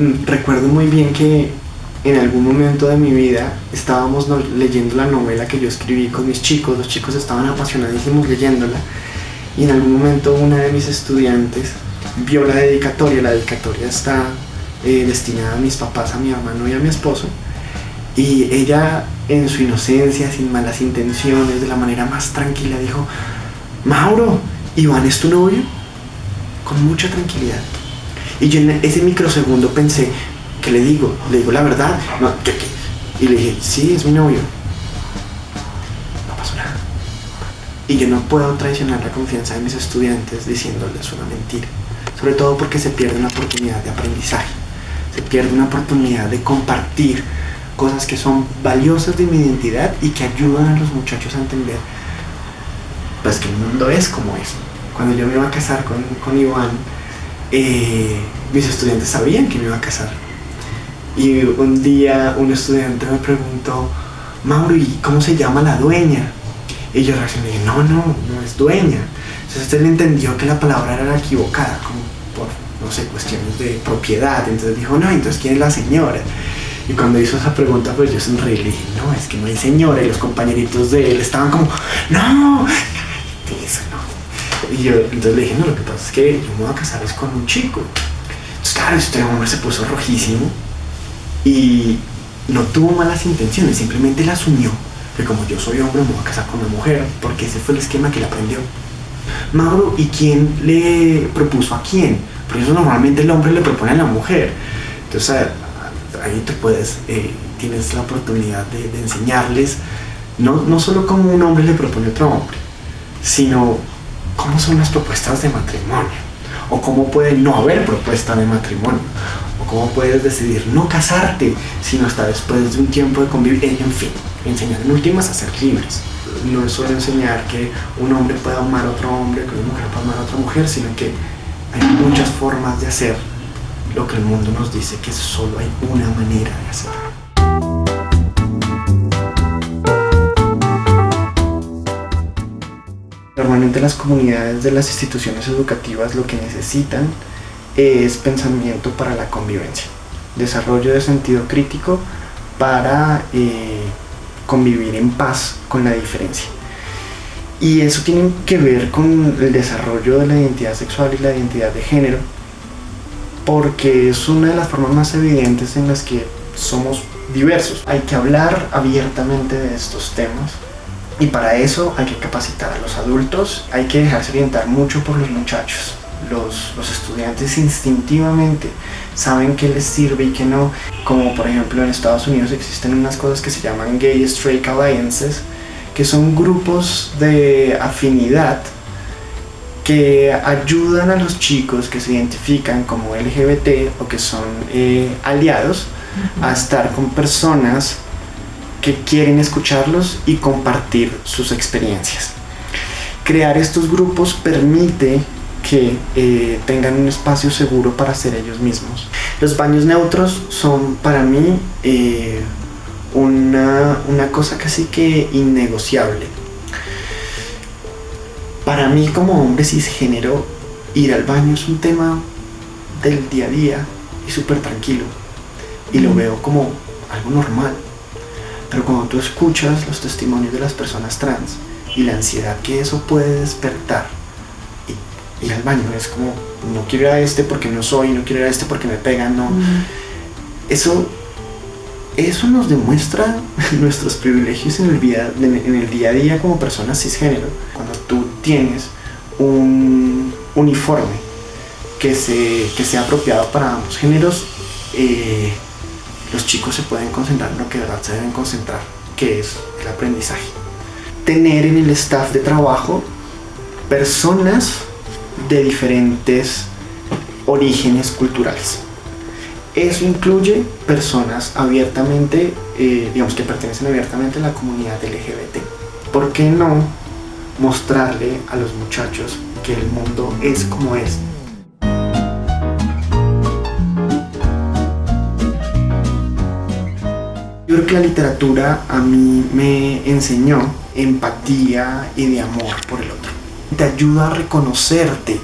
mm, recuerdo muy bien que en algún momento de mi vida estábamos leyendo la novela que yo escribí con mis chicos, los chicos estaban apasionadísimos leyéndola. Y en algún momento una de mis estudiantes vio la dedicatoria, la dedicatoria está eh, destinada a mis papás, a mi hermano y a mi esposo. Y ella en su inocencia, sin malas intenciones, de la manera más tranquila dijo, Mauro, Iván es tu novio, con mucha tranquilidad. Y yo en ese microsegundo pensé, ¿qué le digo? ¿Le digo la verdad? No, ¿qué, Y le dije, sí, es mi novio. No pasó nada. Y yo no puedo traicionar la confianza de mis estudiantes diciéndoles una mentira. Sobre todo porque se pierde una oportunidad de aprendizaje. Se pierde una oportunidad de compartir cosas que son valiosas de mi identidad y que ayudan a los muchachos a entender pues que el mundo es como es. Cuando yo me iba a casar con, con Iván, eh, mis estudiantes sabían que me iba a casar. Y un día un estudiante me preguntó, Mauro, ¿y cómo se llama la dueña? Y yo reaccioné, no, no, no es dueña. Entonces usted le entendió que la palabra era equivocada, como por, no sé, cuestiones de propiedad. Entonces dijo, no, entonces ¿quién es la señora? Y cuando hizo esa pregunta, pues yo sonreí y dije, no, es que no hay señora. Y los compañeritos de él estaban como, no. Y yo entonces le dije, no, lo que pasa es que yo me voy a casar es con un chico. Entonces, claro, este hombre se puso rojísimo y no tuvo malas intenciones, simplemente la asumió. Que como yo soy hombre, me voy a casar con una mujer, porque ese fue el esquema que le aprendió. Mauro, ¿y quién le propuso a quién? Porque eso normalmente el hombre le propone a la mujer. Entonces ahí te puedes, eh, tienes la oportunidad de, enseñarles, no, no solo cómo un hombre le propone a otro hombre, sino cómo son las propuestas de matrimonio, o cómo puede no haber propuesta de matrimonio, o cómo puedes decidir no casarte, sino hasta después de un tiempo de convivir, en fin, enseñar en últimas a ser libres. No es solo enseñar que un hombre pueda amar a otro hombre, que una mujer pueda amar a otra mujer, sino que hay muchas formas de hacer lo que el mundo nos dice que solo hay una manera de hacerlo. Normalmente las comunidades de las instituciones educativas lo que necesitan es pensamiento para la convivencia, desarrollo de sentido crítico para eh, convivir en paz con la diferencia. Y eso tiene que ver con el desarrollo de la identidad sexual y la identidad de género, porque es una de las formas más evidentes en las que somos diversos. Hay que hablar abiertamente de estos temas y para eso hay que capacitar a los adultos, hay que dejarse orientar mucho por los muchachos. Los, los, estudiantes instintivamente saben qué les sirve y qué no, como por ejemplo en Estados Unidos existen unas cosas que se llaman Gay Straight Alliances, que son grupos de afinidad que ayudan a los chicos que se identifican como LGBT o que son eh, aliados a estar con personas que quieren escucharlos y compartir sus experiencias. Crear estos grupos permite que eh, tengan un espacio seguro para ser ellos mismos. Los baños neutros son para mí eh, una, una cosa casi que innegociable para mí como hombre cisgénero, ir al baño es un tema del día a día y súper tranquilo. Y lo veo como algo normal. Pero cuando tú escuchas los testimonios de las personas trans y la ansiedad que eso puede despertar, y ir al baño es como, no quiero ir a este porque no soy, no quiero ir a este porque me pegan, no. Eso eso nos demuestra nuestros privilegios en el, día, en el día a día como personas cisgénero. Cuando tú tienes un uniforme que, se, que sea apropiado para ambos géneros, eh, los chicos se pueden concentrar en lo que de verdad se deben concentrar, que es el aprendizaje. Tener en el staff de trabajo personas de diferentes orígenes culturales. Eso incluye personas abiertamente, eh, digamos que pertenecen abiertamente a la comunidad LGBT. ¿Por qué no mostrarle a los muchachos que el mundo es como es? Creo que la literatura a mí me enseñó empatía y de amor por el otro. Te ayuda a reconocerte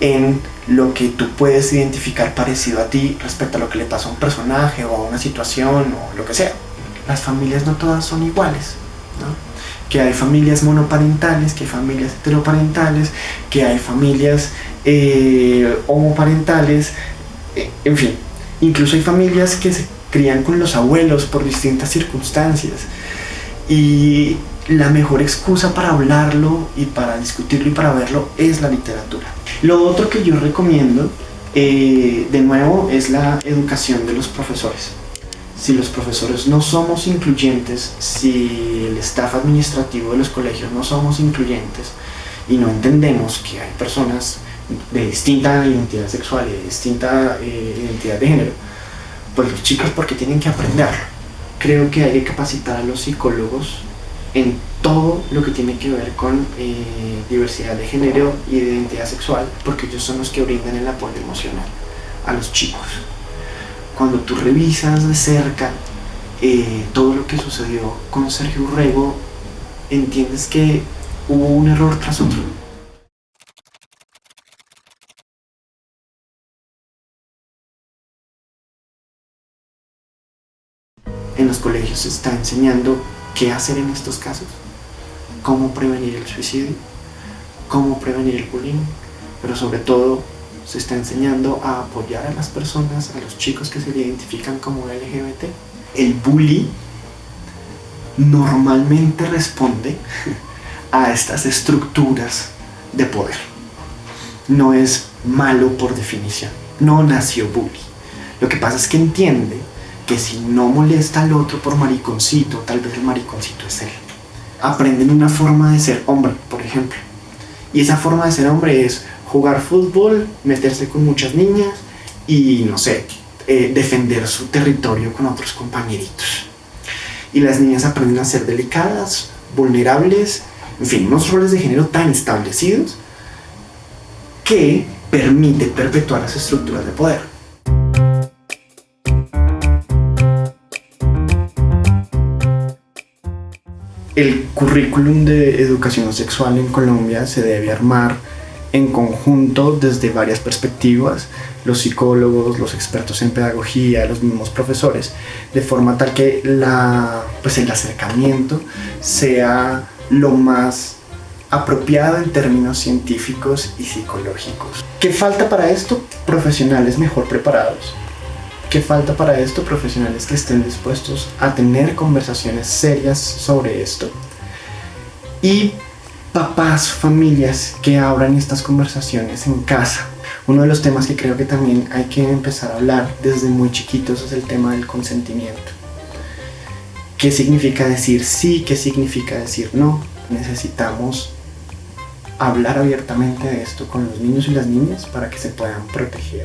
en lo que tú puedes identificar parecido a ti respecto a lo que le pasó a un personaje o a una situación o lo que sea. Las familias no todas son iguales, que hay familias monoparentales, que hay familias heteroparentales, que hay familias eh, homoparentales, eh, en fin, incluso hay familias que se crían con los abuelos por distintas circunstancias. Y la mejor excusa para hablarlo y para discutirlo y para verlo es la literatura. Lo otro que yo recomiendo, eh, de nuevo, es la educación de los profesores. Si los profesores no somos incluyentes, si el staff administrativo de los colegios no somos incluyentes y no entendemos que hay personas de distinta identidad sexual y de distinta eh, identidad de género, pues los chicos porque tienen que aprender. Creo que hay que capacitar a los psicólogos en todo lo que tiene que ver con eh, diversidad de género y de identidad sexual, porque ellos son los que brindan el apoyo emocional a los chicos. Cuando tú revisas de cerca eh, todo lo que sucedió con Sergio Urrego, entiendes que hubo un error tras otro. En los colegios se está enseñando qué hacer en estos casos, cómo prevenir el suicidio, cómo prevenir el bullying, pero sobre todo se está enseñando a apoyar a las personas, a los chicos que se identifican como LGBT. El bully normalmente responde a estas estructuras de poder. No es malo por definición, no nació bully. Lo que pasa es que entiende que si no molesta al otro por mariconcito, tal vez el mariconcito es él. Aprenden una forma de ser hombre, por ejemplo. Y esa forma de ser hombre es jugar fútbol, meterse con muchas niñas y, no sé, eh, defender su territorio con otros compañeritos. Y las niñas aprenden a ser delicadas, vulnerables, en fin, unos roles de género tan establecidos que permite perpetuar las estructuras de poder. El currículum de educación sexual en Colombia se debe armar en conjunto desde varias perspectivas, los psicólogos, los expertos en pedagogía, los mismos profesores, de forma tal que pues el acercamiento sea lo más apropiado en términos científicos y psicológicos. ¿Qué falta para esto? Profesionales mejor preparados, ¿Qué falta para esto? Profesionales que estén dispuestos a tener conversaciones serias sobre esto. Y papás, familias que abran estas conversaciones en casa. Uno de los temas que creo que también hay que empezar a hablar desde muy chiquitos es el tema del consentimiento. ¿Qué significa decir sí? ¿Qué significa decir no? Necesitamos hablar abiertamente de esto con los niños y las niñas para que se puedan proteger.